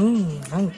うん、なんか、